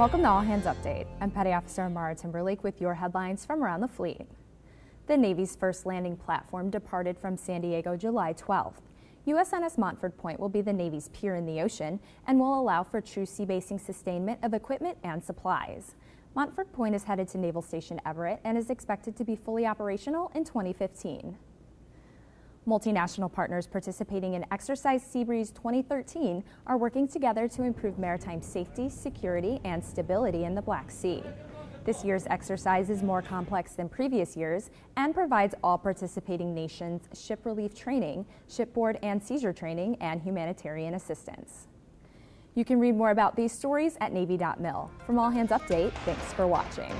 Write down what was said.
Welcome to All Hands Update. I'm Petty Officer Amara Timberlake with your headlines from around the fleet. The Navy's first landing platform departed from San Diego July 12th. USNS Montford Point will be the Navy's pier in the ocean and will allow for true sea basing sustainment of equipment and supplies. Montford Point is headed to Naval Station Everett and is expected to be fully operational in 2015. Multinational partners participating in Exercise Seabreeze 2013 are working together to improve maritime safety, security, and stability in the Black Sea. This year's exercise is more complex than previous years and provides all participating nations ship relief training, shipboard and seizure training, and humanitarian assistance. You can read more about these stories at Navy.mil. From All Hands Update, thanks for watching.